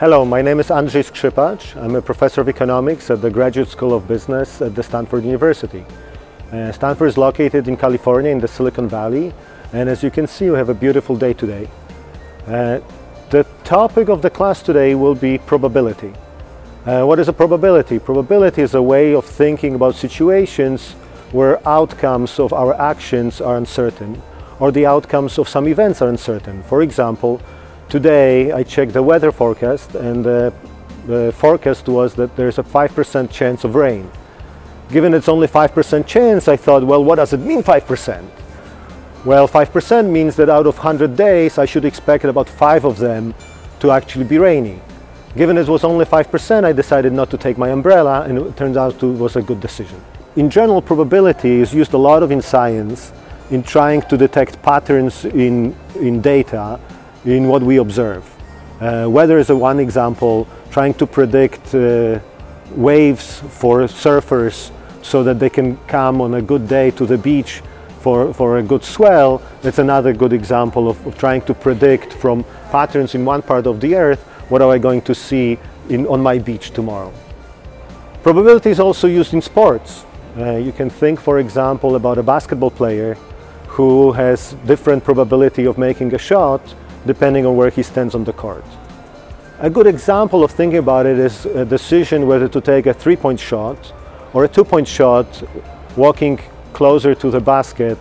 Hello, my name is Andrzej Skrzypacz. I'm a professor of economics at the Graduate School of Business at the Stanford University. Uh, Stanford is located in California in the Silicon Valley and as you can see we have a beautiful day today. Uh, the topic of the class today will be probability. Uh, what is a probability? Probability is a way of thinking about situations where outcomes of our actions are uncertain or the outcomes of some events are uncertain. For example, today I checked the weather forecast and the, the forecast was that there's a 5% chance of rain. Given it's only 5% chance, I thought, well, what does it mean 5%? Well, 5% means that out of 100 days, I should expect about five of them to actually be rainy. Given it was only 5%, I decided not to take my umbrella and it turns out it was a good decision. In general, probability is used a lot of in science in trying to detect patterns in, in data in what we observe. Uh, weather is a one example, trying to predict uh, waves for surfers so that they can come on a good day to the beach for, for a good swell. That's another good example of, of trying to predict from patterns in one part of the earth, what am I going to see in, on my beach tomorrow. Probability is also used in sports. Uh, you can think, for example, about a basketball player who has different probability of making a shot depending on where he stands on the court. A good example of thinking about it is a decision whether to take a three-point shot or a two-point shot walking closer to the basket.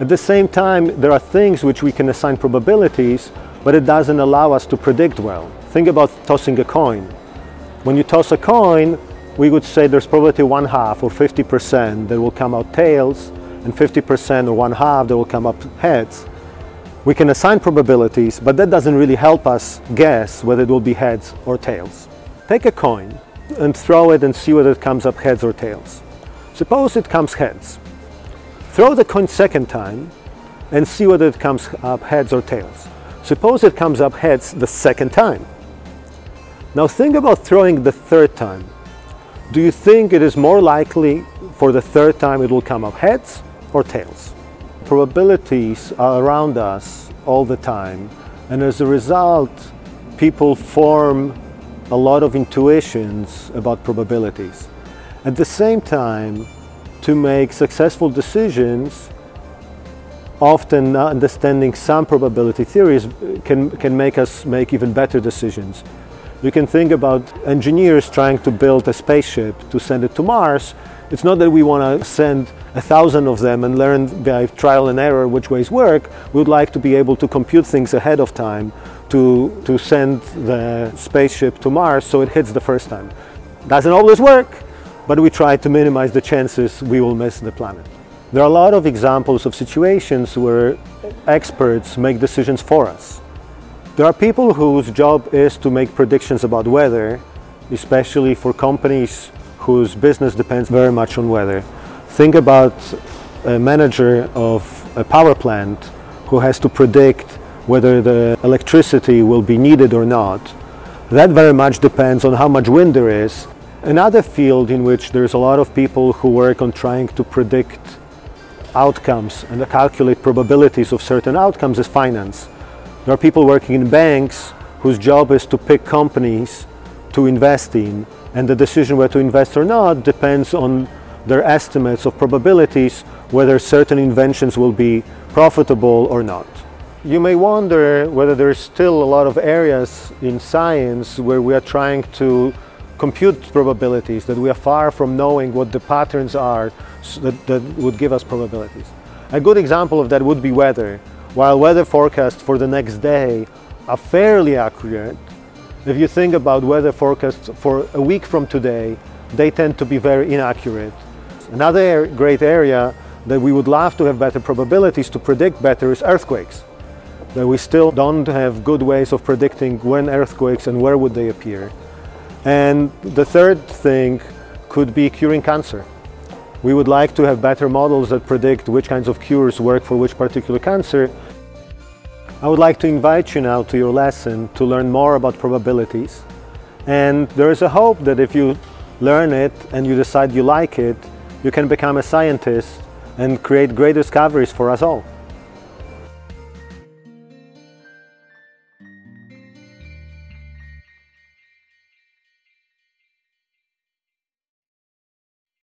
At the same time, there are things which we can assign probabilities, but it doesn't allow us to predict well. Think about tossing a coin. When you toss a coin, we would say there's probability one half or 50% that will come out tails, and 50% or one half that will come up heads. We can assign probabilities, but that doesn't really help us guess whether it will be heads or tails. Take a coin and throw it and see whether it comes up heads or tails. Suppose it comes heads. Throw the coin second time and see whether it comes up heads or tails. Suppose it comes up heads the second time. Now think about throwing the third time. Do you think it is more likely for the third time it will come up heads or tails. Probabilities are around us all the time and as a result people form a lot of intuitions about probabilities. At the same time, to make successful decisions, often understanding some probability theories can, can make us make even better decisions. You can think about engineers trying to build a spaceship to send it to Mars. It's not that we want to send a thousand of them and learn by trial and error which ways work. We would like to be able to compute things ahead of time to, to send the spaceship to Mars so it hits the first time. Doesn't always work, but we try to minimize the chances we will miss the planet. There are a lot of examples of situations where experts make decisions for us. There are people whose job is to make predictions about weather, especially for companies whose business depends very much on weather. Think about a manager of a power plant who has to predict whether the electricity will be needed or not. That very much depends on how much wind there is. Another field in which there's a lot of people who work on trying to predict outcomes and calculate probabilities of certain outcomes is finance. There are people working in banks whose job is to pick companies to invest in and the decision whether to invest or not depends on their estimates of probabilities whether certain inventions will be profitable or not. You may wonder whether there's still a lot of areas in science where we are trying to compute probabilities, that we are far from knowing what the patterns are that, that would give us probabilities. A good example of that would be weather. While weather forecasts for the next day are fairly accurate, if you think about weather forecasts for a week from today, they tend to be very inaccurate. Another great area that we would love to have better probabilities to predict better is earthquakes. That we still don't have good ways of predicting when earthquakes and where would they appear. And the third thing could be curing cancer. We would like to have better models that predict which kinds of cures work for which particular cancer. I would like to invite you now to your lesson to learn more about probabilities. And there is a hope that if you learn it and you decide you like it, you can become a scientist and create great discoveries for us all.